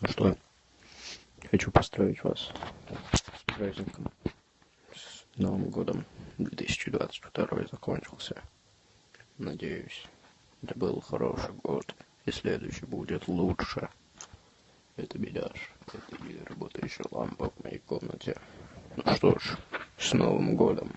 Ну что, хочу поздравить вас с праздником, с Новым годом. 2022 закончился. Надеюсь, это был хороший год, и следующий будет лучше. Это беляш, это и работающая лампа в моей комнате. Ну что ж, с Новым годом!